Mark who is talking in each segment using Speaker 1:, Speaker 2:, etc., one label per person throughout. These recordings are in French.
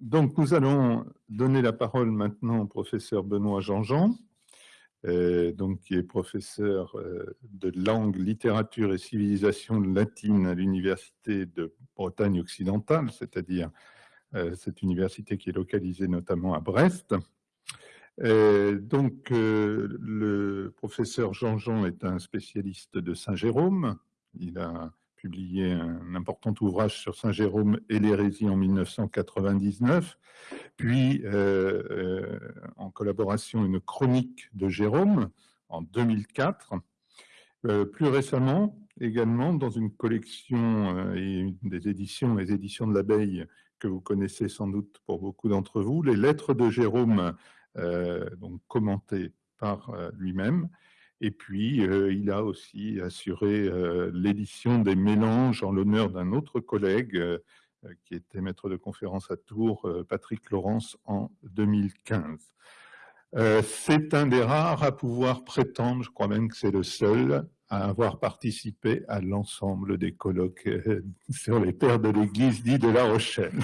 Speaker 1: Donc, nous allons donner la parole maintenant au professeur Benoît Jean-Jean, euh, donc, qui est professeur euh, de langue, littérature et civilisation latine à l'Université de Bretagne occidentale, c'est-à-dire euh, cette université qui est localisée notamment à Brest. donc, le professeur Jean-Jean est un spécialiste de Saint-Jérôme. Il a publié un important ouvrage sur Saint Jérôme et l'hérésie en 1999, puis euh, euh, en collaboration une chronique de Jérôme en 2004. Euh, plus récemment, également dans une collection et des éditions, les éditions de l'abeille que vous connaissez sans doute pour beaucoup d'entre vous, les lettres de Jérôme, donc commentées par lui-même, et puis, euh, il a aussi assuré euh, l'édition des mélanges en l'honneur d'un autre collègue euh, qui était maître de conférence à Tours, Patrick Laurence, en 2015. c'est un des rares à pouvoir prétendre, je crois même que c'est le seul, à avoir participé à l'ensemble des colloques sur les pères de l'Église dit de La Rochelle.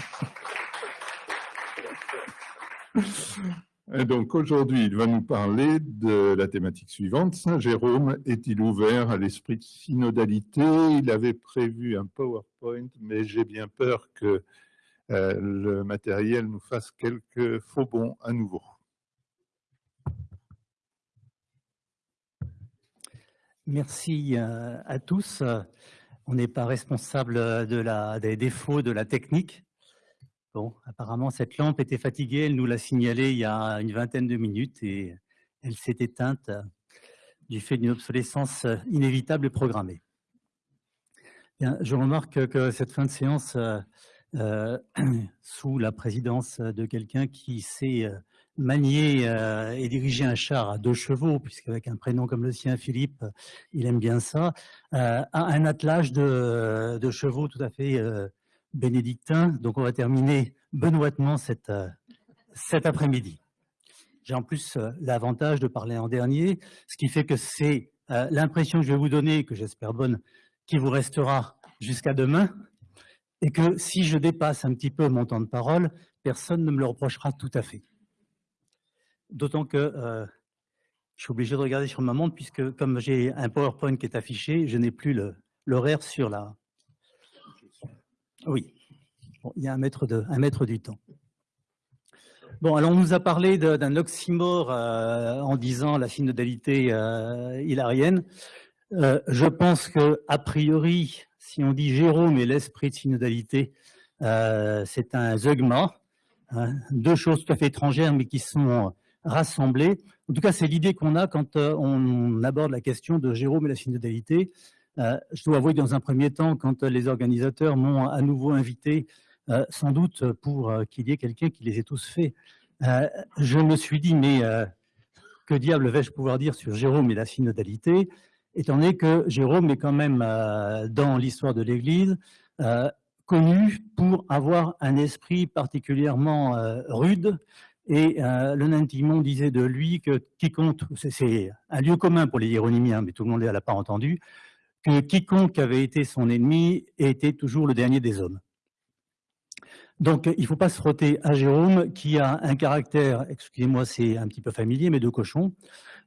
Speaker 1: Donc aujourd'hui, il va nous parler de la thématique suivante. Saint Jérôme est-il ouvert à l'esprit de synodalité? Il avait prévu un PowerPoint, mais j'ai bien peur que euh, le matériel nous fasse quelques faux bons à nouveau.
Speaker 2: Merci euh, à tous. On n'est pas responsable de la, des défauts de la technique. Bon, apparemment, cette lampe était fatiguée. Elle nous l'a signalé il y a une vingtaine de minutes et elle s'est éteinte euh, du fait d'une obsolescence euh, inévitable et programmée. je remarque que cette fin de séance, euh, sous la présidence de quelqu'un qui sait manier et diriger un char à deux chevaux, puisqu'avec un prénom comme le sien, Philippe, il aime bien ça, a un attelage de, de, chevaux tout à fait bénédictin. Donc, on va terminer benoîtement cette, euh, cet après-midi. J'ai en plus euh, l'avantage de parler en dernier, ce qui fait que c'est euh, l'impression que je vais vous donner, que j'espère bonne, qui vous restera jusqu'à demain, et que si je dépasse un petit peu mon temps de parole, personne ne me le reprochera tout à fait. D'autant que je suis obligé de regarder sur ma montre, puisque comme j'ai un PowerPoint qui est affiché, je n'ai plus l'horaire sur la, oui, il y a un mètre, de, du temps. Bon, alors on nous a parlé d'un oxymore euh, en disant la synodalité euh, hilarienne. Euh, je pense que a priori, si on dit Jérôme et l'esprit de synodalité, c'est un zeugma, hein, deux choses tout à fait étrangères mais qui sont rassemblées. En tout cas, c'est l'idée qu'on a quand on aborde la question de Jérôme et la synodalité. Euh, je dois avouer dans un premier temps, quand les organisateurs m'ont à nouveau invité, euh, sans doute pour euh, qu'il y ait quelqu'un qui les ait tous faits, je me suis dit, mais que diable vais-je pouvoir dire sur Jérôme et la synodalité, étant donné que Jérôme est quand même, dans l'histoire de l'Église, connu pour avoir un esprit particulièrement rude, et le Nantimon disait de lui que quiconque, c'est un lieu commun pour les hieronymiens, mais tout le monde l'a pas entendu, que quiconque avait été son ennemi était toujours le dernier des hommes. Donc, il ne faut pas se frotter à Jérôme, qui a un caractère, excusez-moi, c'est un petit peu familier, mais de cochon,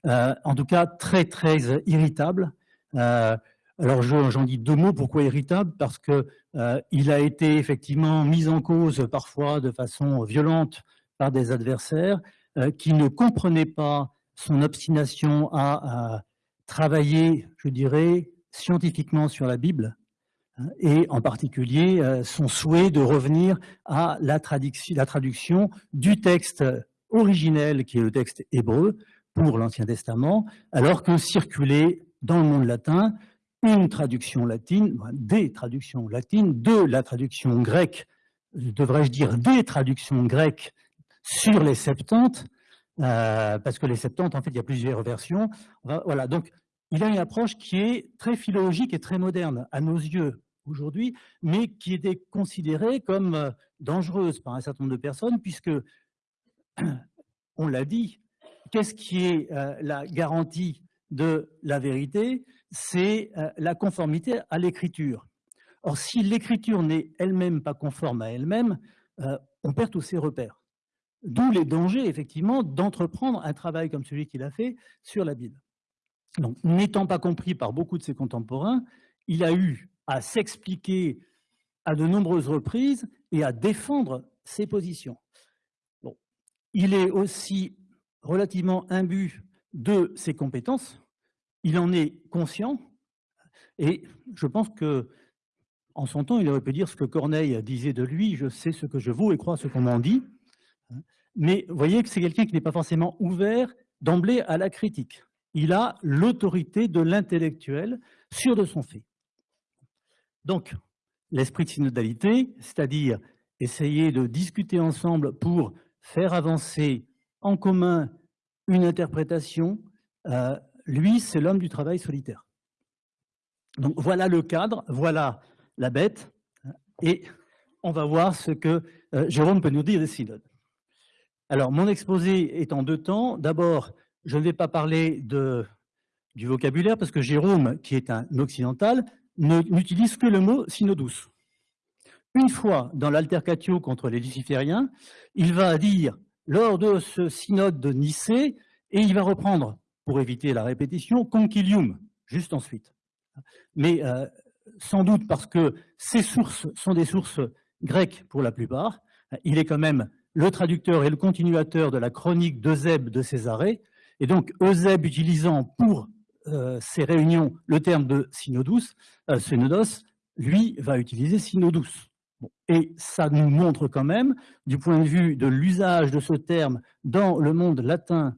Speaker 2: euh, en tout cas très, très irritable. Euh, alors, j'en dis deux mots. Pourquoi irritable Parce que euh, a été effectivement mis en cause parfois de façon violente par des adversaires qui ne comprenaient pas son obstination à travailler, je dirais, scientifiquement sur la Bible, hein, et en particulier euh, son souhait de revenir à la traduction, du texte originel, qui est le texte hébreu, pour l'Ancien Testament, alors que circulait dans le monde latin une traduction latine, des traductions latines, de la traduction grecque, devrais-je dire des traductions grecques sur les Septante, euh, parce que les Septante, en fait, il y a plusieurs versions. Voilà, donc il a une approche qui est très philologique et très moderne à nos yeux aujourd'hui, mais qui était considérée comme euh, dangereuse par un certain nombre de personnes, puisque, on l'a dit, qu'est-ce qui est euh, la garantie de la vérité? C'est euh, la conformité à l'écriture. Or, si l'écriture n'est elle-même pas conforme à elle-même, on perd tous ses repères. D'où les dangers, effectivement, d'entreprendre un travail comme celui qu'il a fait sur la Bible. Donc, n'étant pas compris par beaucoup de ses contemporains, il a eu à s'expliquer à de nombreuses reprises et à défendre ses positions. Il est aussi relativement imbu de ses compétences, il en est conscient, et je pense que en son temps, il aurait pu dire ce que Corneille disait de lui, je sais ce que je vaux et crois ce qu'on m'en dit. Mais vous voyez que c'est quelqu'un qui n'est pas forcément ouvert d'emblée à la critique. Il a l'autorité de l'intellectuel sûr de son fait. Donc, l'esprit de synodalité, c'est-à-dire essayer de discuter ensemble pour faire avancer en commun une interprétation, euh, lui, c'est l'homme du travail solitaire. Donc voilà le cadre, voilà la bête, et on va voir ce que euh, Jérôme peut nous dire des synodes. Alors, mon exposé est en deux temps. D'abord, je ne vais pas parler du vocabulaire, parce que Jérôme, qui est un occidental, n'utilise que le mot synodus. Une fois dans l'altercatio contre les lucifériens, il va dire, lors de ce synode de Nicée, et il va reprendre, pour éviter la répétition, concilium, juste ensuite. Mais euh, sans doute parce que ces sources sont des sources grecques pour la plupart. Il est quand même le traducteur et le continuateur de la chronique d'Eusèbe de Césarée. Et donc, Eusèbe utilisant pour euh, ces réunions le terme de synodus, euh, synodos, lui va utiliser synodus. Et ça nous montre quand même, du point de vue de l'usage de ce terme dans le monde latin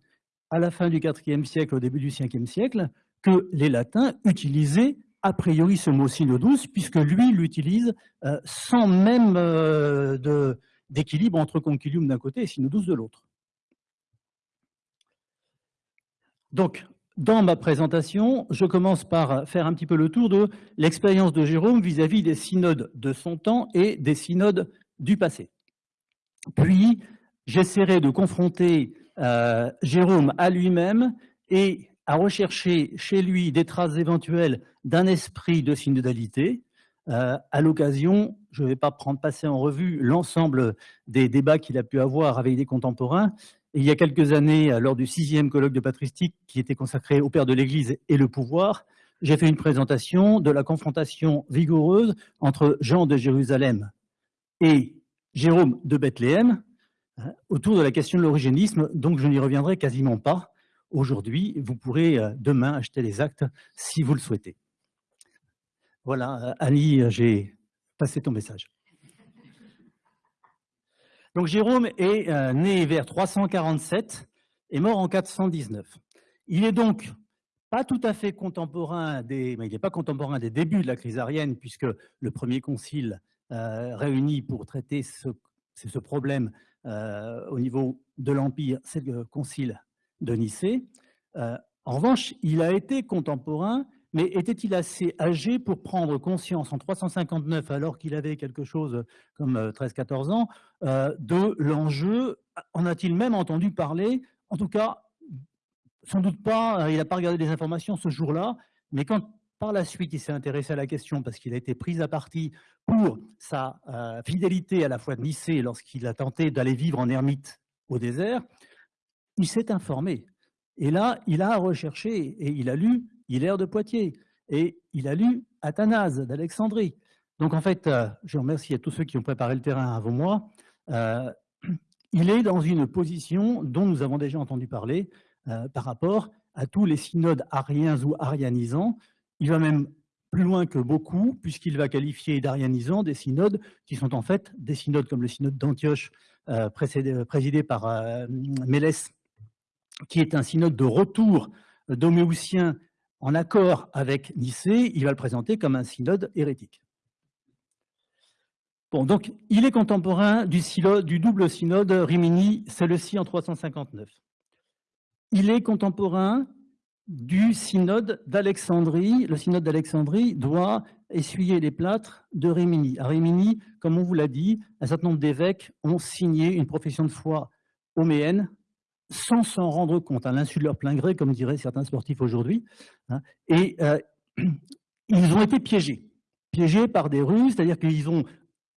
Speaker 2: à la fin du IVe siècle, au début du Ve siècle, que les latins utilisaient a priori ce mot synodus, puisque lui l'utilise euh, sans même euh, d'équilibre entre concilium d'un côté et synodus de l'autre. Donc, dans ma présentation, je commence par faire un petit peu le tour de l'expérience de Jérôme vis-à-vis des synodes de son temps et des synodes du passé. Puis, j'essaierai de confronter euh, Jérôme à lui-même et à rechercher chez lui des traces éventuelles d'un esprit de synodalité. Euh, à l'occasion, je ne vais pas prendre passer en revue l'ensemble des débats qu'il a pu avoir avec des contemporains. Il y a quelques années, lors du sixième colloque de patristique qui était consacré au Père de l'Église et le pouvoir, j'ai fait une présentation de la confrontation vigoureuse entre Jean de Jérusalem et Jérôme de Bethléem euh, autour de la question de l'origénisme, donc je n'y reviendrai quasiment pas aujourd'hui, vous pourrez euh, demain acheter les actes si vous le souhaitez. Voilà, euh, euh, j'ai passé ton message. Donc Jérôme est né vers 347 et mort en 419. Il est donc pas tout à fait contemporain des, il n'est pas contemporain des débuts de la crise arienne, puisque le premier concile réuni pour traiter ce, problème au niveau de l'Empire, c'est le concile de Nicée. Euh, en revanche, il a été contemporain, mais était-il assez âgé pour prendre conscience en 359, alors qu'il avait quelque chose comme 13-14 euh, ans, euh, de l'enjeu? En a-t-il même entendu parler? En tout cas, sans doute pas, il n'a pas regardé les informations ce jour-là, mais quand par la suite il s'est intéressé à la question parce qu'il a été pris à partie pour sa fidélité à la foi de Nicée lorsqu'il a tenté d'aller vivre en ermite au désert, il s'est informé. Et là, il a recherché et il a lu Hilaire de Poitiers et il a lu Athanase d'Alexandrie. Donc en fait, euh, je remercie à tous ceux qui ont préparé le terrain avant moi. Euh, il est dans une position dont nous avons déjà entendu parler euh, par rapport à tous les synodes ariens ou arianisants. Il va même plus loin que beaucoup, puisqu'il va qualifier d'arianisants des synodes qui sont en fait des synodes comme le synode d'Antioche, présidé par Mélès qui est un synode de retour d'Homéoutien en accord avec Nicée, il va le présenter comme un synode hérétique. Il est contemporain du, du double synode rimini ci en 359. Il est contemporain du synode d'Alexandrie. Le synode d'Alexandrie doit essuyer les plâtres de Rimini. À Rimini, comme on vous l'a dit, un certain nombre d'évêques ont signé une profession de foi homéenne sans s'en rendre compte, à l'insu de leur plein gré, comme diraient certains sportifs aujourd'hui. Hein. et euh, ils ont été piégés, piégés par des ruses, c'est-à-dire qu'ils ont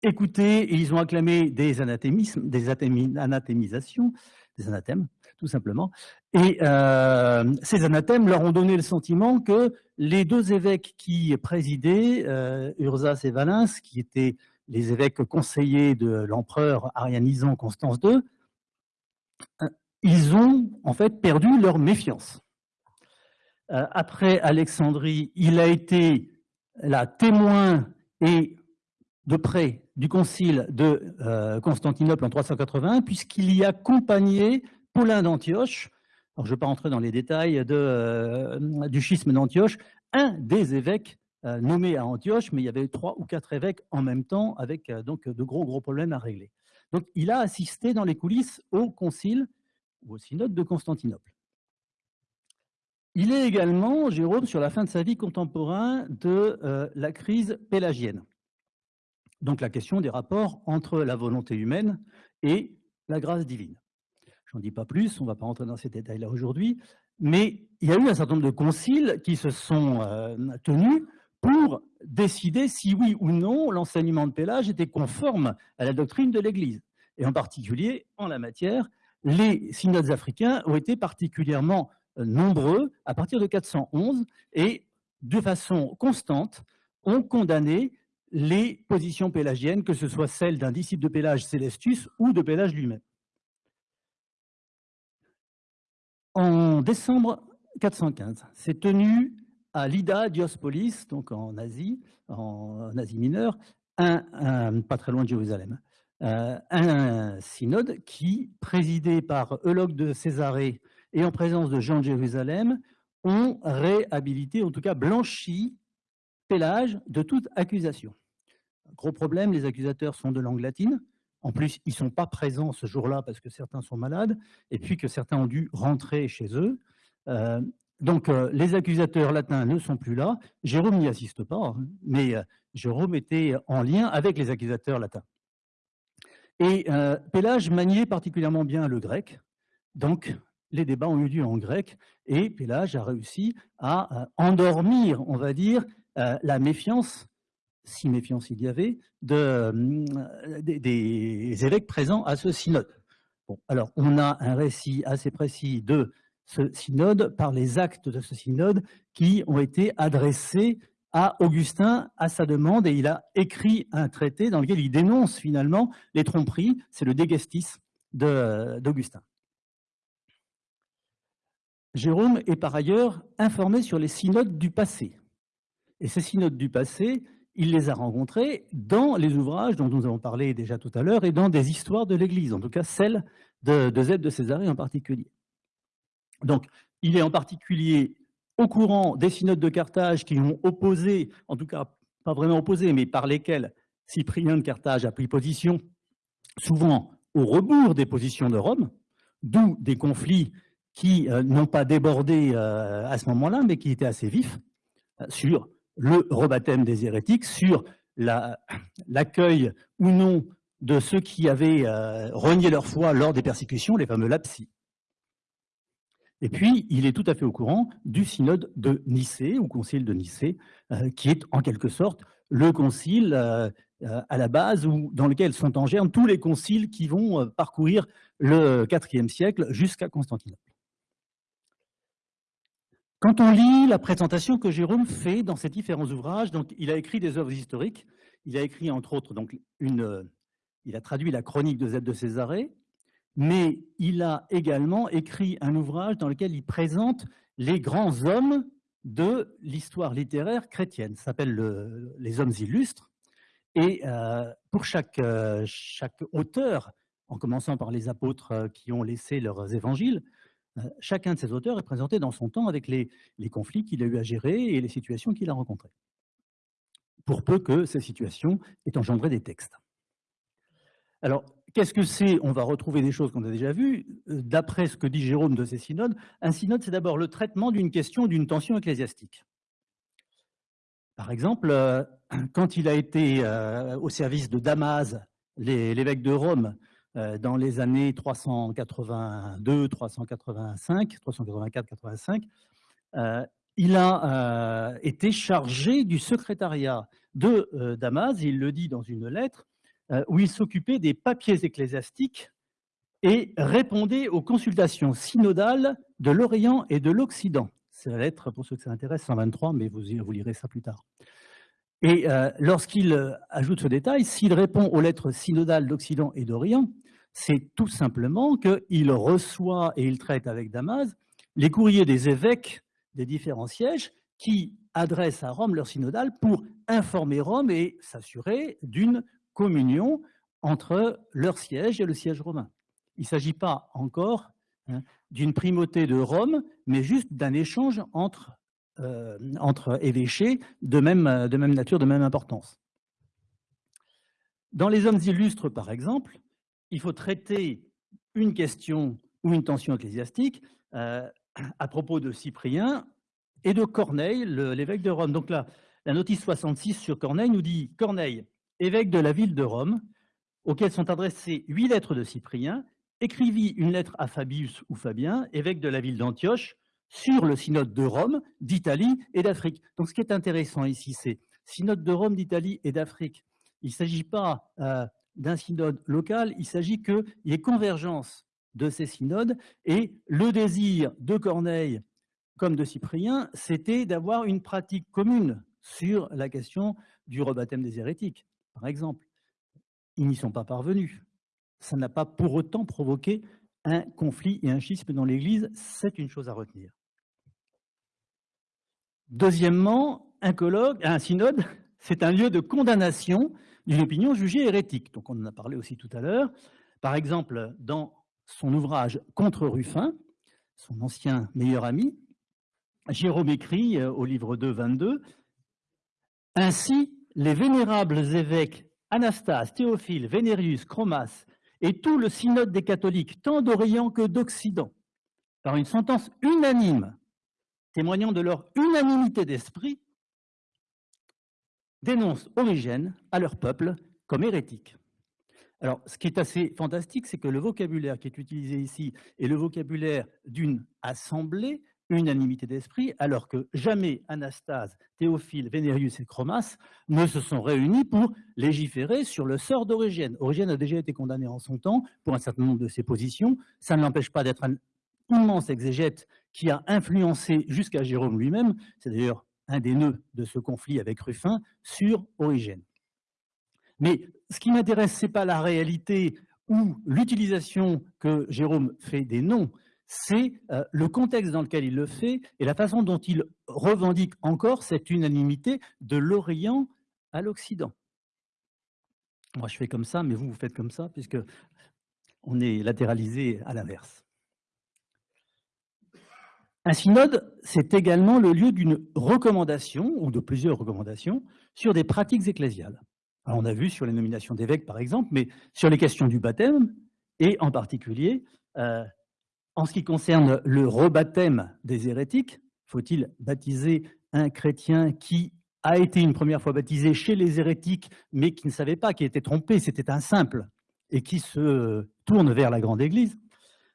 Speaker 2: écouté et ils ont acclamé des anathémismes, des anathémisations, des anathèmes, tout simplement. Et euh, ces anathèmes leur ont donné le sentiment que les deux évêques qui présidaient, euh, Ursas et Valens, qui étaient les évêques conseillers de l'empereur arianisant Constance II, ils ont en fait perdu leur méfiance. Euh, après Alexandrie, il a été la témoin et de près du concile de euh, Constantinople en 381, puisqu'il y accompagnait Paulin d'Antioche, je ne vais pas rentrer dans les détails de, euh, du schisme d'Antioche, un des évêques nommé à Antioche, mais il y avait trois ou quatre évêques en même temps, avec donc de gros gros problèmes à régler. Donc il a assisté dans les coulisses au concile ou au synode de Constantinople. Il est également, Jérôme, sur la fin de sa vie contemporain de la crise pélagienne. Donc la question des rapports entre la volonté humaine et la grâce divine. Je n'en dis pas plus, on ne va pas rentrer dans ces détails-là aujourd'hui, mais il y a eu un certain nombre de conciles qui se sont euh, tenus pour décider si oui ou non l'enseignement de Pélage était conforme à la doctrine de l'Église. Et en particulier, en la matière, les synodes africains ont été particulièrement euh, nombreux à partir de 411 et de façon constante ont condamné les positions pélagiennes, que ce soit celles d'un disciple de Pélage, Célestus, ou de Pélage lui-même. En décembre 415, s'est tenu à Lida Diospolis, donc en Asie, en Asie mineure, pas très loin de Jérusalem, euh, un synode qui, présidé par Eulogue de Césarée et en présence de Jean de Jérusalem, ont réhabilité, en tout cas blanchi, Pélage de toute accusation. Gros problème, les accusateurs sont de langue latine. En plus, ils ne sont pas présents ce jour-là parce que certains sont malades et puis que certains ont dû rentrer chez eux. Euh, donc, euh, les accusateurs latins ne sont plus là. Jérôme n'y assiste pas, hein, mais Jérôme était en lien avec les accusateurs latins. Et Pélage maniait particulièrement bien le grec, donc les débats ont eu lieu en grec, et Pélage a réussi à endormir, on va dire, la méfiance si méfiance il y avait, de, euh, des, évêques présents à ce synode. Alors, on a un récit assez précis de ce synode par les actes de ce synode qui ont été adressés à Augustin à sa demande et il a écrit un traité dans lequel il dénonce finalement les tromperies, c'est le Dégestis d'Augustin. Jérôme est par ailleurs informé sur les synodes du passé. Et ces synodes du passé, il les a rencontrés dans les ouvrages dont nous avons parlé déjà tout à l'heure et dans des histoires de l'Église, en tout cas celle de, de de Césarée en particulier. Donc, il est en particulier au courant des synodes de Carthage qui ont opposé, en tout cas pas vraiment opposé, mais par lesquels Cyprien de Carthage a pris position, souvent au rebours des positions de Rome, d'où des conflits qui euh, n'ont pas débordé euh, à ce moment-là, mais qui étaient assez vifs, euh, sur le rebaptême des hérétiques, sur l'accueil ou non de ceux qui avaient renié leur foi lors des persécutions, les fameux lapsi. Et puis, il est tout à fait au courant du synode de Nicée, ou concile de Nicée, euh, qui est en quelque sorte le concile euh, à la base dans lequel sont en germe tous les conciles qui vont parcourir le IVe siècle jusqu'à Constantinople. Quand on lit la présentation que Jérôme fait dans ses différents ouvrages, donc il a écrit des œuvres historiques, il a écrit entre autres donc une, il a traduit la chronique de Z de Césarée, mais il a également écrit un ouvrage dans lequel il présente les grands hommes de l'histoire littéraire chrétienne. Ça s'appelle Les hommes illustres. Et euh, pour chaque, euh, chaque auteur, en commençant par les apôtres euh, qui ont laissé leurs évangiles, chacun de ces auteurs est présenté dans son temps avec les, conflits qu'il a eu à gérer et les situations qu'il a rencontrées, pour peu que ces situations aient engendré des textes. Alors, qu'est-ce que c'est? On va retrouver des choses qu'on a déjà vues. Euh, d'après ce que dit Jérôme de ces synodes, un synode, c'est d'abord le traitement d'une question, d'une tension ecclésiastique. Par exemple, euh, quand il a été au service de Damas, l'évêque de Rome, euh, dans les années 382, 385, 384, 85, il a euh, été chargé du secrétariat de euh, Damas, il le dit dans une lettre, euh, où il s'occupait des papiers ecclésiastiques et répondait aux consultations synodales de l'Orient et de l'Occident. C'est la lettre, pour ceux que ça intéresse, 123, mais vous, vous lirez ça plus tard. Et euh, lorsqu'il euh, ajoute ce détail, s'il répond aux lettres synodales d'Occident et d'Orient, c'est tout simplement qu'il reçoit et il traite avec Damas les courriers des évêques des différents sièges qui adressent à Rome leur synodale pour informer Rome et s'assurer d'une communion entre leur siège et le siège romain. Il ne s'agit pas encore hein, d'une primauté de Rome, mais juste d'un échange entre, euh, évêchés de même, de même nature, de même importance. Dans les hommes illustres, par exemple, il faut traiter une question ou une tension ecclésiastique euh, à propos de Cyprien et de Corneille, l'évêque de Rome. Donc là, la notice 66 sur Corneille nous dit « Corneille, évêque de la ville de Rome, auquel sont adressées huit lettres de Cyprien, écrivit une lettre à Fabius ou Fabien, évêque de la ville d'Antioche, sur le synode de Rome, d'Italie et d'Afrique. Donc ce qui est intéressant ici, c'est synode de Rome, d'Italie et d'Afrique. Il ne s'agit pas euh, d'un synode local, il s'agit qu'il y ait convergence de ces synodes et le désir de Corneille comme de Cyprien, c'était d'avoir une pratique commune sur la question du rebaptême des hérétiques, par exemple. Ils n'y sont pas parvenus ça n'a pas pour autant provoqué un conflit et un schisme dans l'Église, c'est une chose à retenir. Deuxièmement, un colloque, un synode, c'est un lieu de condamnation d'une opinion jugée hérétique. Donc on en a parlé aussi tout à l'heure. Par exemple, dans son ouvrage Contre Ruffin, son ancien meilleur ami, Jérôme écrit euh, au livre 2, 22, « Ainsi, les vénérables évêques Anastase, Théophile, Vénérius, Chromas et tout le synode des catholiques, tant d'Orient que d'Occident, par une sentence unanime, témoignant de leur unanimité d'esprit, dénoncent Origène à leur peuple comme hérétique. Alors, ce qui est assez fantastique, c'est que le vocabulaire qui est utilisé ici est le vocabulaire d'une assemblée unanimité d'esprit, alors que jamais Anastase, Théophile, Vénérius et Chromas ne se sont réunis pour légiférer sur le sort d'Origène. Origène a déjà été condamné en son temps pour un certain nombre de ses positions. Ça ne l'empêche pas d'être un immense exégète qui a influencé jusqu'à Jérôme lui-même, c'est d'ailleurs un des nœuds de ce conflit avec Ruffin, sur Origène. Mais ce qui m'intéresse, ce n'est pas la réalité ou l'utilisation que Jérôme fait des noms, c'est euh, le contexte dans lequel il le fait et la façon dont il revendique encore cette unanimité de l'Orient à l'Occident. Moi, je fais comme ça, mais vous, vous faites comme ça, puisque on est latéralisé à l'inverse. Un synode, c'est également le lieu d'une recommandation, ou de plusieurs recommandations, sur des pratiques ecclésiales. on a vu sur les nominations d'évêques, par exemple, mais sur les questions du baptême, et en particulier euh, en ce qui concerne le rebaptême des hérétiques, faut-il baptiser un chrétien qui a été une première fois baptisé chez les hérétiques, mais qui ne savait pas, qui était trompé, c'était un simple, et qui se tourne vers la grande église?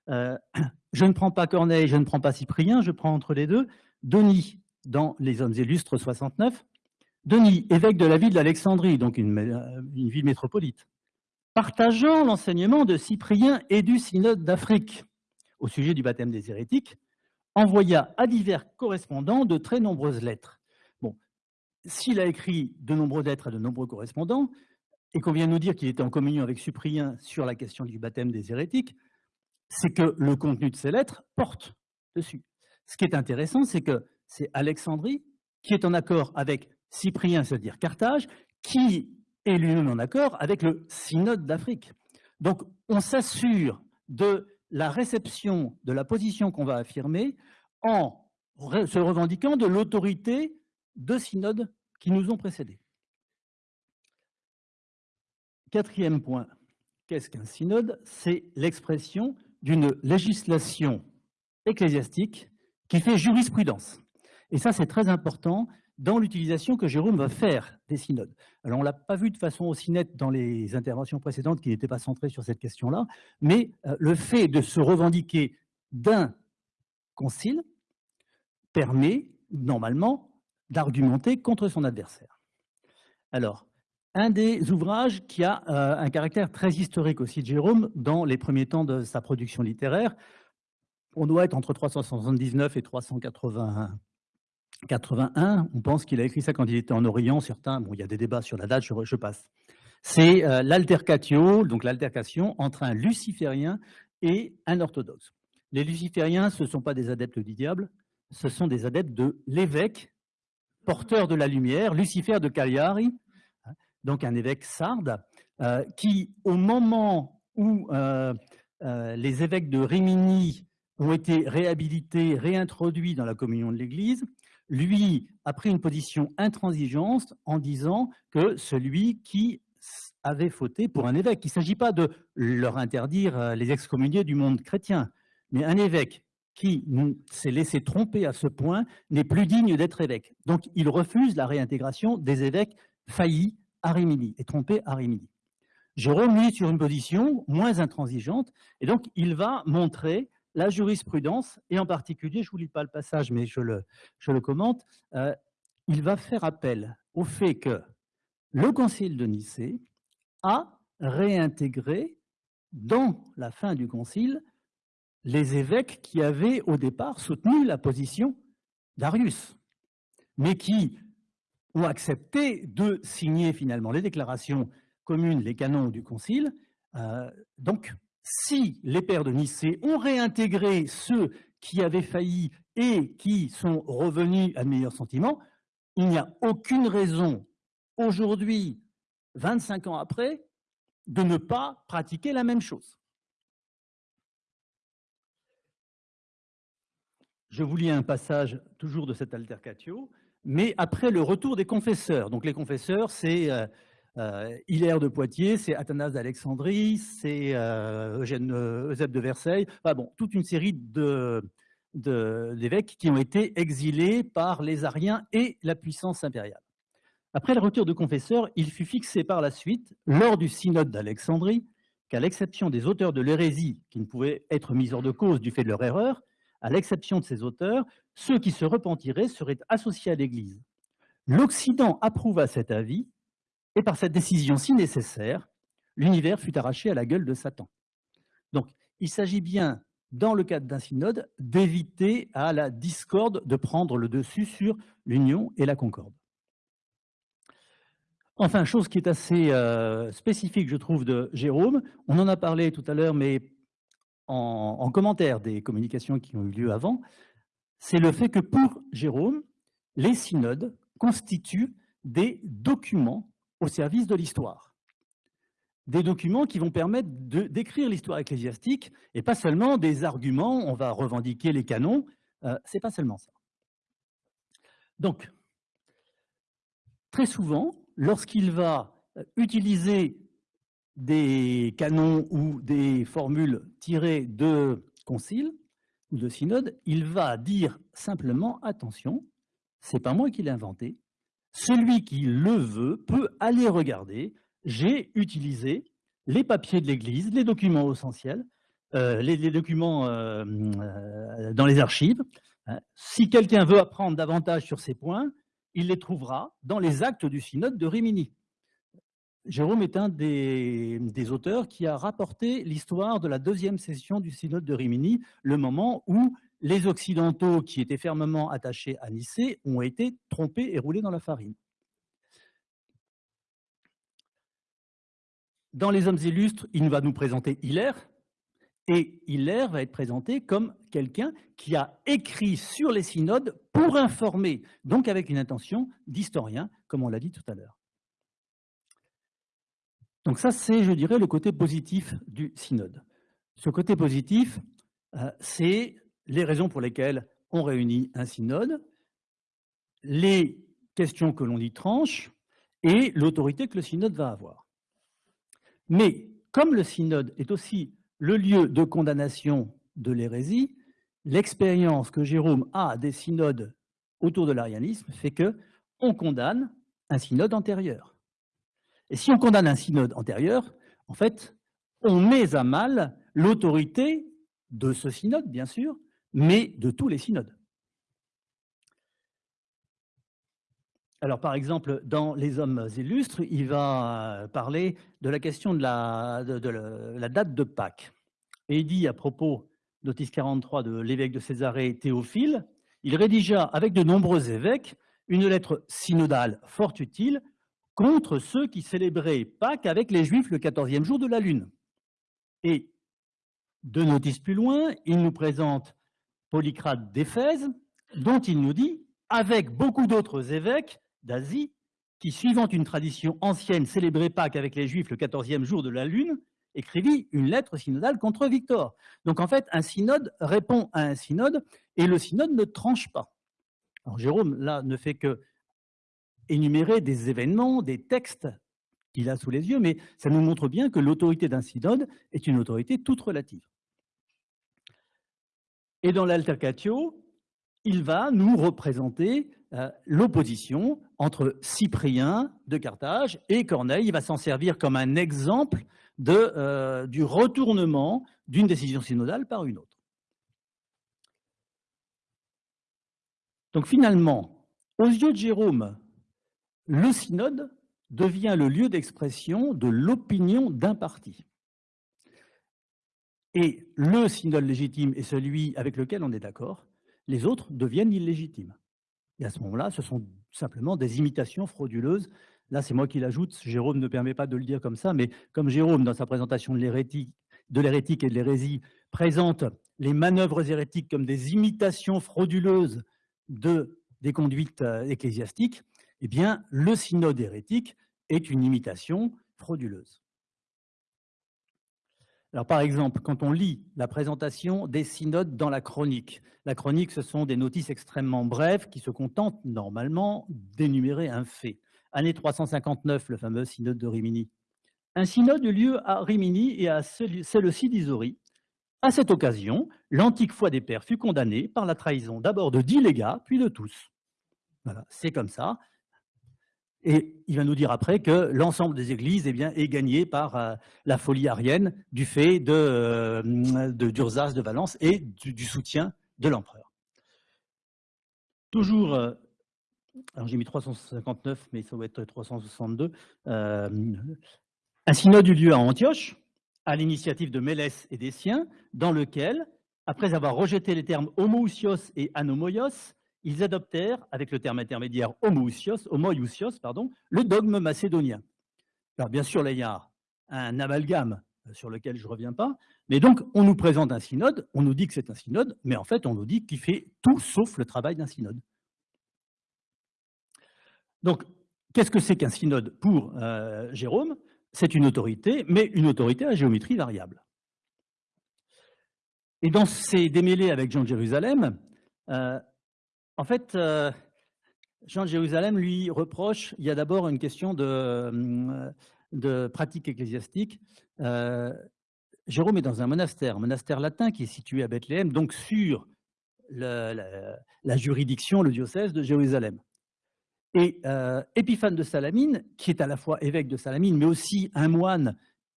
Speaker 2: Euh, je ne prends pas Corneille, je ne prends pas Cyprien, je prends entre les deux Denis dans Les Hommes illustres 69, Denis, évêque de la ville d'Alexandrie, donc une, une ville métropolite, partageant l'enseignement de Cyprien et du synode d'Afrique au sujet du baptême des hérétiques, envoya à divers correspondants de très nombreuses lettres. Bon, s'il a écrit de nombreuses lettres à de nombreux correspondants, et qu'on vient nous dire qu'il était en communion avec Cyprien sur la question du baptême des hérétiques, c'est que le contenu de ces lettres porte dessus. Ce qui est intéressant, c'est que c'est Alexandrie qui est en accord avec Cyprien, c'est-à-dire Carthage, qui est lui-même en accord avec le synode d'Afrique. Donc, on s'assure de la réception de la position qu'on va affirmer en se revendiquant de l'autorité de synodes qui nous ont précédés. Quatrième point, qu'est-ce qu'un synode? C'est l'expression d'une législation ecclésiastique qui fait jurisprudence. Et ça, c'est très important dans l'utilisation que Jérôme va faire des synodes. Alors, on ne l'a pas vu de façon aussi nette dans les interventions précédentes qui n'étaient pas centrées sur cette question-là, mais euh, le fait de se revendiquer d'un concile permet normalement d'argumenter contre son adversaire. Alors, un des ouvrages qui a euh, un caractère très historique aussi de Jérôme dans les premiers temps de sa production littéraire. On doit être entre 379 et 381. 81, on pense qu'il a écrit ça quand il était en Orient. Certains, bon, il y a des débats sur la date, je, passe. C'est euh, l'altercatio, donc l'altercation entre un luciférien et un orthodoxe. Les lucifériens, ce ne sont pas des adeptes du diable, ce sont des adeptes de l'évêque, porteur de la lumière, Lucifer de Cagliari, hein, donc un évêque sarde, euh, qui, au moment où euh, les évêques de Rimini ont été réhabilités, réintroduits dans la communion de l'Église, lui a pris une position intransigeante en disant que celui qui avait fauté pour un évêque, il ne s'agit pas de leur interdire euh, les excommuniés du monde chrétien, mais un évêque qui s'est laissé tromper à ce point n'est plus digne d'être évêque. Donc il refuse la réintégration des évêques faillis à Rimini et trompés à Rimini. Jérôme, lui, sur une position moins intransigeante, et donc il va montrer la jurisprudence, et en particulier, je ne vous lis pas le passage, mais je le, commente, euh, il va faire appel au fait que le Concile de Nicée a réintégré dans la fin du Concile les évêques qui avaient au départ soutenu la position d'Arius, mais qui ont accepté de signer finalement les déclarations communes, les canons du Concile. Euh, donc, si les pères de Nicée ont réintégré ceux qui avaient failli et qui sont revenus à meilleurs sentiments, il n'y a aucune raison aujourd'hui, 25 ans après, de ne pas pratiquer la même chose. Je vous lis un passage toujours de cette altercatio, mais après le retour des confesseurs. Donc les confesseurs, c'est euh, euh, Hilaire de Poitiers, c'est Athanas d'Alexandrie, c'est euh, Eugène euh, Eusèbe de Versailles, bon, toute une série d'évêques qui ont été exilés par les Ariens et la puissance impériale. Après le retour de confesseurs, il fut fixé par la suite, lors du synode d'Alexandrie, qu'à l'exception des auteurs de l'hérésie, qui ne pouvaient être mis hors de cause du fait de leur erreur, à l'exception de ces auteurs, ceux qui se repentiraient seraient associés à l'Église. L'Occident approuva cet avis et par cette décision si nécessaire, l'univers fut arraché à la gueule de Satan. Donc, il s'agit bien, dans le cadre d'un synode, d'éviter à la discorde de prendre le dessus sur l'union et la concorde. Enfin, chose qui est assez euh, spécifique, je trouve, de Jérôme, on en a parlé tout à l'heure, mais en, en, commentaire des communications qui ont eu lieu avant, c'est le fait que pour Jérôme, les synodes constituent des documents au service de l'histoire. Des documents qui vont permettre d'écrire l'histoire ecclésiastique et pas seulement des arguments, on va revendiquer les canons, euh, c'est pas seulement ça. Donc, très souvent, lorsqu'il va euh, utiliser des canons ou des formules tirées de conciles ou de synodes, il va dire simplement, attention, c'est pas moi qui l'ai inventé, celui qui le veut peut aller regarder. J'ai utilisé les papiers de l'Église, les documents essentiels, euh, les, documents euh, euh, dans les archives. Hein. Si quelqu'un veut apprendre davantage sur ces points, il les trouvera dans les actes du synode de Rimini. Jérôme est un des, auteurs qui a rapporté l'histoire de la deuxième session du synode de Rimini, le moment où les Occidentaux qui étaient fermement attachés à Nicée ont été trompés et roulés dans la farine. Dans les hommes illustres, il va nous présenter Hilaire, et Hilaire va être présenté comme quelqu'un qui a écrit sur les synodes pour informer, donc avec une intention d'historien, comme on l'a dit tout à l'heure. Donc ça, c'est, je dirais, le côté positif du synode. Ce côté positif, euh, c'est les raisons pour lesquelles on réunit un synode, les questions que l'on y tranche et l'autorité que le synode va avoir. Mais comme le synode est aussi le lieu de condamnation de l'hérésie, l'expérience que Jérôme a des synodes autour de l'arianisme fait que on condamne un synode antérieur. Et si on condamne un synode antérieur, en fait, on met à mal l'autorité de ce synode, bien sûr, mais de tous les synodes. Alors, par exemple, dans Les Hommes illustres, il va parler de la question de la, de, la date de Pâques. Et il dit à propos d'Otis 43 de l'évêque de Césarée Théophile, il rédigea avec de nombreux évêques une lettre synodale fort utile contre ceux qui célébraient Pâques avec les Juifs le 14e jour de la Lune. Et deux notices plus loin, il nous présente Polycrate d'Éphèse, dont il nous dit, avec beaucoup d'autres évêques, d'Asie, qui, suivant une tradition ancienne, célébrait Pâques avec les Juifs le 14e jour de la Lune, écrivit une lettre synodale contre Victor. Donc en fait, un synode répond à un synode et le synode ne tranche pas. Alors Jérôme, là, ne fait que énumérer des événements, des textes qu'il a sous les yeux, mais ça nous montre bien que l'autorité d'un synode est une autorité toute relative. Et dans l'altercatio, il va nous représenter euh, l'opposition entre Cyprien de Carthage et Corneille. Il va s'en servir comme un exemple euh, du retournement d'une décision synodale par une autre. Donc finalement, aux yeux de Jérôme, le synode devient le lieu d'expression de l'opinion d'un parti. Et le synode légitime est celui avec lequel on est d'accord, les autres deviennent illégitimes. Et à ce moment-là, ce sont simplement des imitations frauduleuses. Là, c'est moi qui l'ajoute, Jérôme ne permet pas de le dire comme ça, mais comme Jérôme, dans sa présentation de l'hérétique et de l'hérésie, présente les manœuvres hérétiques comme des imitations frauduleuses de, des conduites euh, ecclésiastiques, eh bien, le synode hérétique est une imitation frauduleuse. Par exemple, quand on lit la présentation des synodes dans la chronique, la chronique, ce sont des notices extrêmement brèves qui se contentent normalement d'énumérer un fait. Année 359, le fameux synode de Rimini. Un synode eut lieu à Rimini et à celle-ci d'Isori. À cette occasion, l'antique foi des pères fut condamnée par la trahison d'abord de dix légats, puis de tous. Voilà, c'est comme ça. Et il va nous dire après que l'ensemble des églises eh bien, est gagné par euh, la folie arienne du fait de, euh, de Valence et du, soutien de l'empereur. Toujours, euh, alors j'ai mis 359, mais ça va être 362, un synode eut lieu à Antioche, à l'initiative de Mélès et des siens, dans lequel, après avoir rejeté les termes homoousios et anomoios, ils adoptèrent, avec le terme intermédiaire homoousios, pardon, le dogme macédonien. Alors bien sûr, là, il y a un amalgame euh, sur lequel je ne reviens pas, mais donc on nous présente un synode, on nous dit que c'est un synode, mais en fait on nous dit qu'il fait tout sauf le travail d'un synode. Donc, qu'est-ce que c'est qu'un synode pour euh, Jérôme? C'est une autorité, mais une autorité à géométrie variable. Et dans ces démêlés avec Jean de Jérusalem, euh, en fait, euh, Jean de Jérusalem lui reproche, il y a d'abord une question de, euh, pratique ecclésiastique. Euh, Jérôme est dans un monastère, un monastère latin qui est situé à Bethléem, donc sur la, juridiction, le diocèse de Jérusalem. Et Épiphane de Salamine, qui est à la fois évêque de Salamine, mais aussi un moine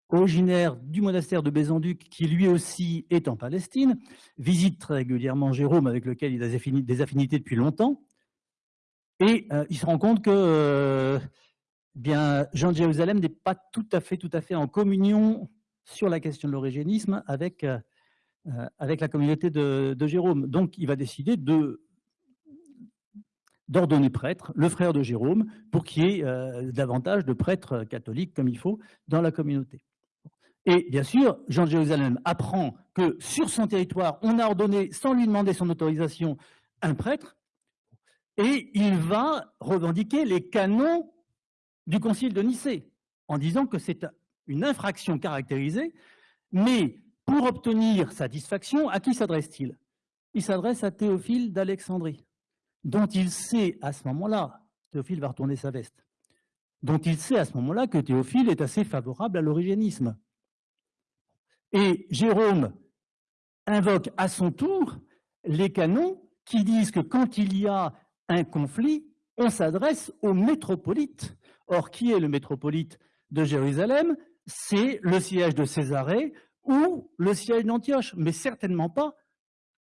Speaker 2: originaire du monastère de Bézanduc, qui lui aussi est en Palestine, visite très régulièrement Jérôme, avec lequel il a des affinités depuis longtemps, et euh, il se rend compte que euh, Jean de Jérusalem n'est pas tout à fait, en communion sur la question de l'origénisme avec, euh, la communauté de, Jérôme. Donc, il va décider de d'ordonner prêtre, le frère de Jérôme, pour qu'il y ait davantage de prêtres catholiques comme il faut dans la communauté. Et bien sûr, Jean de Jérusalem apprend que sur son territoire, on a ordonné, sans lui demander son autorisation, un prêtre, et il va revendiquer les canons du concile de Nicée, en disant que c'est une infraction caractérisée, mais pour obtenir satisfaction, à qui s'adresse-t-il? Il, s'adresse à Théophile d'Alexandrie, dont il sait à ce moment-là, Théophile va retourner sa veste, dont il sait à ce moment-là que Théophile est assez favorable à l'origénisme. Et Jérôme invoque à son tour les canons qui disent que quand il y a un conflit, on s'adresse au métropolite. Or, qui est le métropolite de Jérusalem? C'est le siège de Césarée ou le siège d'Antioche, mais certainement pas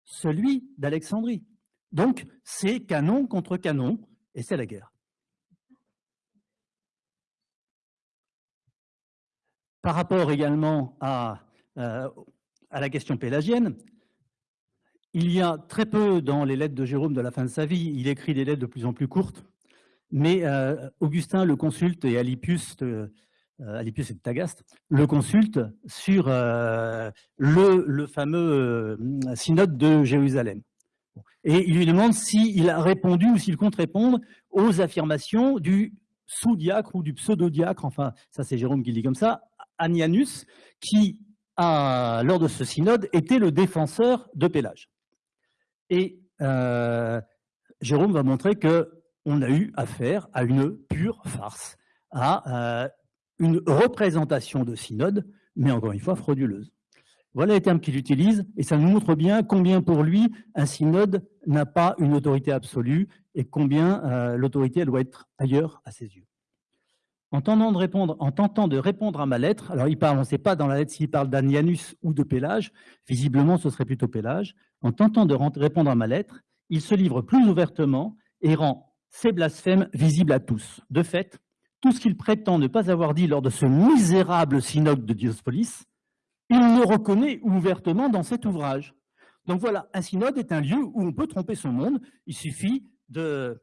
Speaker 2: celui d'Alexandrie. Donc, c'est canon contre canon, et c'est la guerre. Par rapport également à à la question pélagienne, il y a très peu dans les lettres de Jérôme de la fin de sa vie, il écrit des lettres de plus en plus courtes, mais Augustin le consulte et Alipius, Alipius et Tagaste le consulte sur le, le, fameux synode de Jérusalem. Et il lui demande s'il a répondu ou s'il compte répondre aux affirmations du sous-diacre ou du pseudo-diacre, enfin, ça c'est Jérôme qui le dit comme ça, Anianus, qui, lors de ce synode, était le défenseur de Pélage. Et euh, Jérôme va montrer qu'on a eu affaire à une pure farce, à euh, une représentation de synode, mais encore une fois frauduleuse. Voilà les termes qu'il utilise, et ça nous montre bien combien pour lui un synode n'a pas une autorité absolue et combien euh, l'autorité doit être ailleurs à ses yeux. En tentant, de répondre, en tentant de répondre à ma lettre, alors il parle, on ne sait pas dans la lettre s'il parle d'Anianus ou de Pélage, visiblement ce serait plutôt Pélage, en tentant de répondre à ma lettre, il se livre plus ouvertement et rend ses blasphèmes visibles à tous. De fait, tout ce qu'il prétend ne pas avoir dit lors de ce misérable synode de Diospolis, il le reconnaît ouvertement dans cet ouvrage. Donc voilà, un synode est un lieu où on peut tromper son monde. Il suffit de,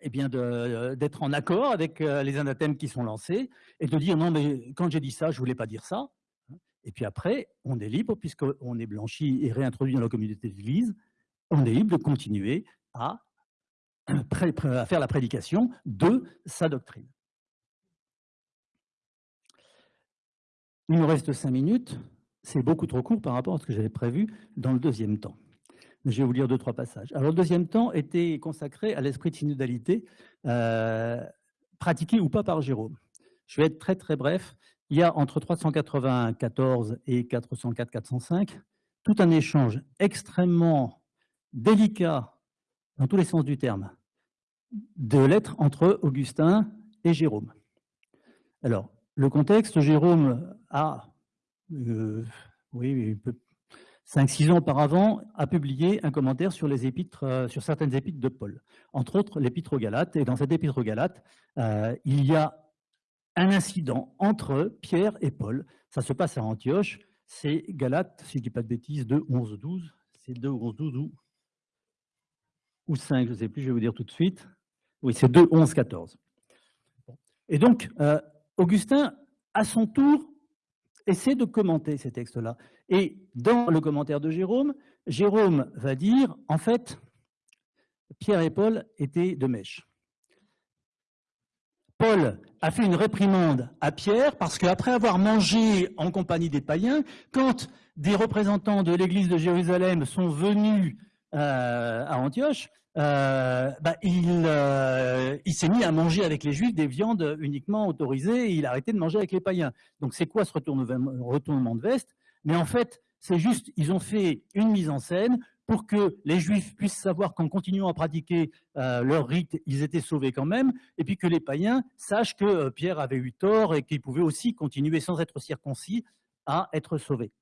Speaker 2: eh bien d'être en accord avec euh, les anathèmes qui sont lancés et de dire non mais quand j'ai dit ça, je voulais pas dire ça. Et puis après, on est libre, puisqu'on est blanchi et réintroduit dans la communauté de l'Église, on est libre de continuer à faire la prédication de sa doctrine. Il nous reste cinq minutes. C'est beaucoup trop court par rapport à ce que j'avais prévu dans le deuxième temps. Je vais vous lire deux, trois passages. Alors, le deuxième temps était consacré à l'esprit de synodalité, euh, pratiqué ou pas par Jérôme. Je vais être très, très bref. Il y a entre 394 et 404-405 tout un échange extrêmement délicat, dans tous les sens du terme, de lettres entre Augustin et Jérôme. Alors, le contexte, Jérôme a, euh, oui, 5-6 ans auparavant, a publié un commentaire sur, les épîtres, euh, sur certaines épîtres de Paul, entre autres l'épître aux Galates. Et dans cette épître aux Galates, euh, il y a un incident entre Pierre et Paul. Ça se passe à Antioche. C'est Galates, si je ne dis pas de bêtises, 2, 11, 12. C'est 2, 11, 12 ou, ou 5, je ne sais plus, je vais vous dire tout de suite. Oui, c'est 2, 11, 14. Et donc, Augustin, à son tour, essaie de commenter ces textes-là. Et dans le commentaire de Jérôme, Jérôme va dire, en fait, Pierre et Paul étaient de mèche. Paul a fait une réprimande à Pierre parce qu'après avoir mangé en compagnie des païens, quand des représentants de l'église de Jérusalem sont venus euh, à Antioche, euh, bah, euh, il, s'est mis à manger avec les juifs des viandes uniquement autorisées et il a arrêté de manger avec les païens. Donc c'est quoi ce retournement de veste? Mais en fait, c'est juste, ils ont fait une mise en scène pour que les juifs puissent savoir qu'en continuant à pratiquer euh, leur rite, ils étaient sauvés quand même, et puis que les païens sachent que Pierre avait eu tort et qu'il pouvait aussi continuer sans être circoncis à être sauvés.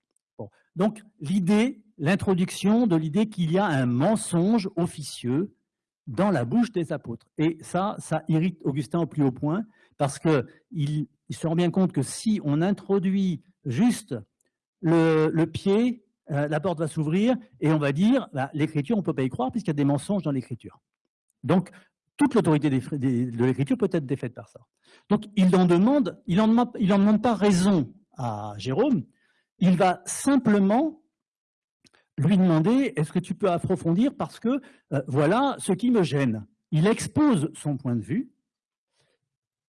Speaker 2: Donc l'idée, l'introduction de l'idée qu'il y a un mensonge officieux dans la bouche des apôtres. Et ça, ça irrite Augustin au plus haut point, parce qu'il il se rend bien compte que si on introduit juste le, pied, euh, la porte va s'ouvrir et on va dire, bah, l'écriture, on ne peut pas y croire puisqu'il y a des mensonges dans l'écriture. Donc, toute l'autorité de l'écriture peut être défaite par ça. Donc, il en demande, il en demande pas raison à Jérôme, il va simplement lui demander est-ce que tu peux approfondir parce que euh, voilà ce qui me gêne. Il expose son point de vue.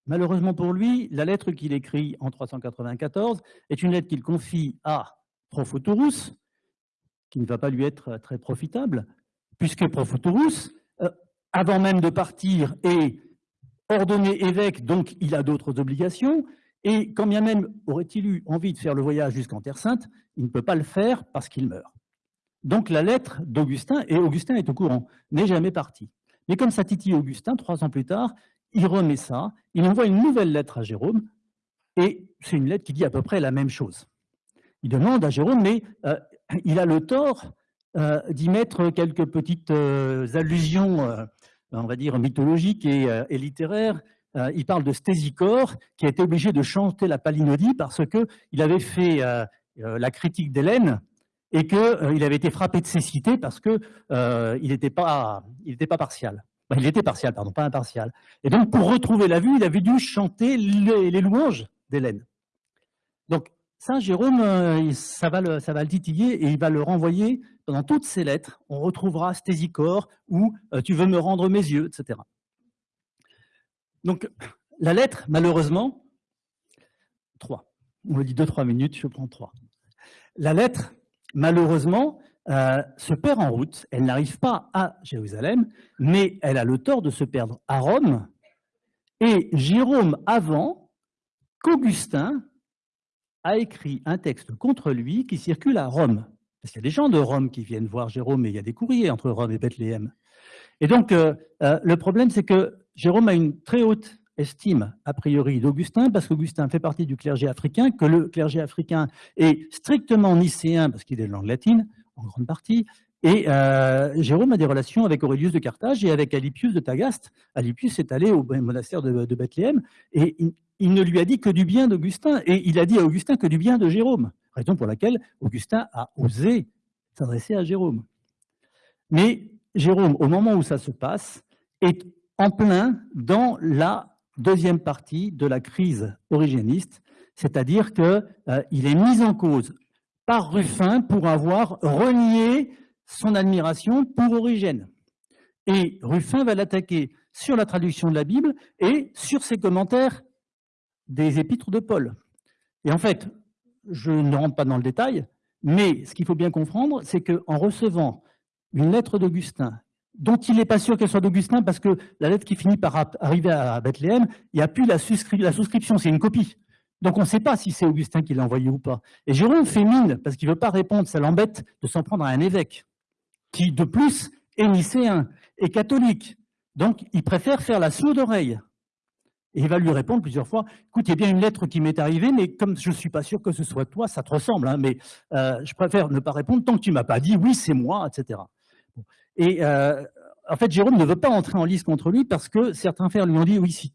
Speaker 2: Malheureusement pour lui, la lettre qu'il écrit en 394 est une lettre qu'il confie à Profotorus, qui ne va pas lui être très profitable, puisque Profotorus, euh, avant même de partir, est ordonné évêque, donc il a d'autres obligations, et quand bien même aurait-il eu envie de faire le voyage jusqu'en Terre Sainte, il ne peut pas le faire parce qu'il meurt. Donc la lettre d'Augustin, et Augustin est au courant, n'est jamais parti. Mais comme ça titille Augustin, trois ans plus tard, il remet ça, il envoie une nouvelle lettre à Jérôme, et c'est une lettre qui dit à peu près la même chose. Il demande à Jérôme, mais euh, il a le tort euh, d'y mettre quelques petites euh, allusions, on va dire, mythologiques et littéraires, euh, il parle de Stésicore, qui a été obligé de chanter la palinodie parce qu'il avait fait euh, la critique d'Hélène et qu'il avait été frappé de cécité parce qu'il n'était pas, pas partial. il était partial, pardon, pas impartial. Et donc, pour retrouver la vue, il avait dû chanter les, louanges d'Hélène. Donc, Saint Jérôme, euh, ça va, le, ça titiller et il va le renvoyer dans toutes ses lettres. On retrouvera Stésicore ou euh, Tu veux me rendre mes yeux, etc. Donc, la lettre, malheureusement, trois. On me dit deux, trois minutes, je prends trois. La lettre, malheureusement, euh, se perd en route. Elle n'arrive pas à Jérusalem, mais elle a le tort de se perdre à Rome. Et Jérôme, avant qu'Augustin a écrit un texte contre lui qui circule à Rome. Parce qu'il y a des gens de Rome qui viennent voir Jérôme, et il y a des courriers entre Rome et Bethléem. Et donc, euh, euh, le problème, c'est que Jérôme a une très haute estime, a priori, d'Augustin, parce qu'Augustin fait partie du clergé africain, que le clergé africain est strictement nicéen, parce qu'il est de langue latine, en grande partie, et euh, Jérôme a des relations avec Aurelius de Carthage et avec Alipius de Tagaste. Alipius est allé au monastère de Bethléem, et il ne lui a dit que du bien d'Augustin, et il a dit à Augustin que du bien de Jérôme, raison pour laquelle Augustin a osé s'adresser à Jérôme. Mais Jérôme, au moment où ça se passe, est en plein dans la deuxième partie de la crise origéniste, c'est-à-dire qu'il euh, est mis en cause par Ruffin pour avoir renié son admiration pour Origène. Et Ruffin va l'attaquer sur la traduction de la Bible et sur ses commentaires des épîtres de Paul. Et en fait, je ne rentre pas dans le détail, mais ce qu'il faut bien comprendre, c'est qu'en recevant une lettre d'Augustin, dont il n'est pas sûr qu'elle soit d'Augustin, parce que la lettre qui finit par arriver à Bethléem, il n'y a plus la, souscription, c'est une copie. Donc on ne sait pas si c'est Augustin qui l'a envoyé ou pas. Et Jérôme fait mine, parce qu'il ne veut pas répondre, ça l'embête de s'en prendre à un évêque, qui de plus est nicéen et catholique. Donc il préfère faire la sourde oreille. Et il va lui répondre plusieurs fois, écoute, il y a bien une lettre qui m'est arrivée, mais comme je ne suis pas sûr que ce soit toi, ça te ressemble, hein, mais euh, je préfère ne pas répondre tant que tu ne m'as pas dit, oui, c'est moi, etc. Et euh, en fait, Jérôme ne veut pas entrer en lice contre lui parce que certains frères lui ont dit, oui, si,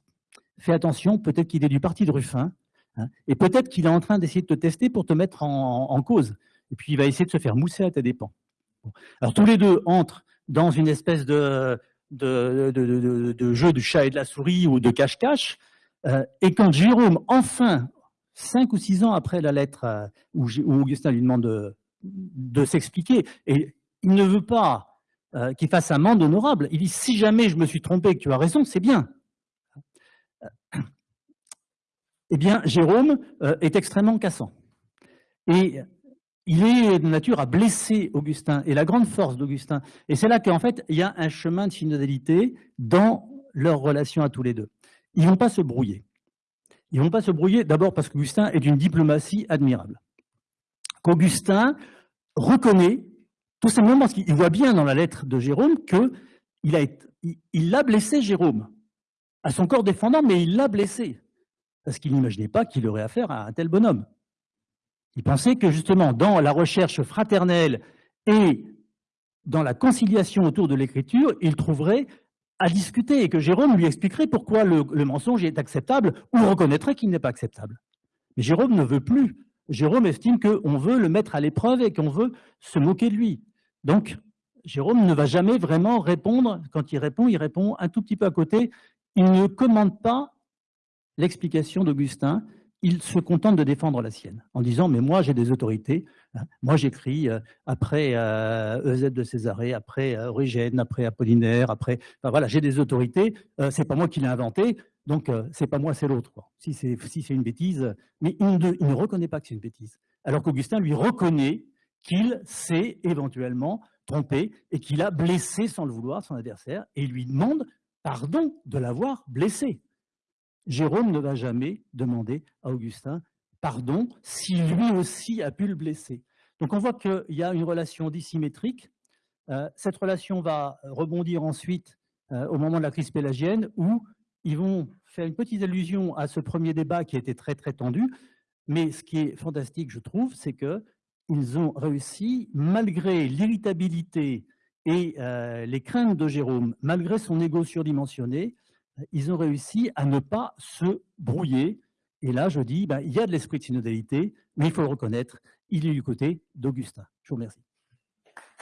Speaker 2: fais attention, peut-être qu'il est du parti de Ruffin, hein, et peut-être qu'il est en train d'essayer de te tester pour te mettre en, cause. Et puis, il va essayer de se faire mousser à tes dépens. Alors, tous les deux entrent dans une espèce de, de, jeu du chat et de la souris ou de cache-cache. Euh, et quand Jérôme, enfin, cinq ou six ans après la lettre euh, où, Augustin lui demande de, s'expliquer, et il ne veut pas euh, qu'il fasse un monde honorable, il dit « si jamais je me suis trompé et que tu as raison, c'est bien ». Eh bien, Jérôme est extrêmement cassant. Et il est de nature à blesser Augustin, et la grande force d'Augustin. Et c'est là qu'en fait, il y a un chemin de synodalité dans leur relation à tous les deux. Ils ne vont pas se brouiller. Ils ne vont pas se brouiller, d'abord parce qu'Augustin est d'une diplomatie admirable. Qu'Augustin reconnaît, tout simplement parce qu'il voit bien dans la lettre de Jérôme qu'il a, il blessé Jérôme, à son corps défendant, mais il l'a blessé, parce qu'il n'imaginait pas qu'il aurait affaire à un tel bonhomme. Il pensait que justement, dans la recherche fraternelle et dans la conciliation autour de l'écriture, il trouverait à discuter et que Jérôme lui expliquerait pourquoi le, mensonge est acceptable ou reconnaîtrait qu'il n'est pas acceptable. Mais Jérôme ne veut plus. Jérôme estime qu'on veut le mettre à l'épreuve et qu'on veut se moquer de lui. Donc, Jérôme ne va jamais vraiment répondre. Quand il répond, il répond un tout petit peu à côté. Il ne commande pas l'explication d'Augustin il se contente de défendre la sienne, en disant « mais moi j'ai des autorités, hein. moi j'écris euh, après euh, Eusèbe de Césarée, après euh, Origène, après Apollinaire, après... Enfin, voilà, j'ai des autorités, c'est pas moi qui l'ai inventé, donc c'est pas moi, c'est l'autre. Si c'est une bêtise, mais il ne reconnaît pas que c'est une bêtise. Alors qu'Augustin lui reconnaît qu'il s'est éventuellement trompé et qu'il a blessé sans le vouloir son adversaire et lui demande pardon de l'avoir blessé. Jérôme ne va jamais demander à Augustin pardon si lui aussi a pu le blesser. Donc on voit qu'il y a une relation dissymétrique. Euh, cette relation va rebondir ensuite euh, au moment de la crise pélagienne où ils vont faire une petite allusion à ce premier débat qui était très très tendu. Mais ce qui est fantastique, je trouve, c'est qu'ils ont réussi, malgré l'irritabilité et euh, les craintes de Jérôme, malgré son ego surdimensionné, ils ont réussi à ne pas se brouiller. Et là, je dis, ben, il y a de l'esprit de synodalité, mais il faut le reconnaître, il est du côté d'Augustin. Je vous remercie.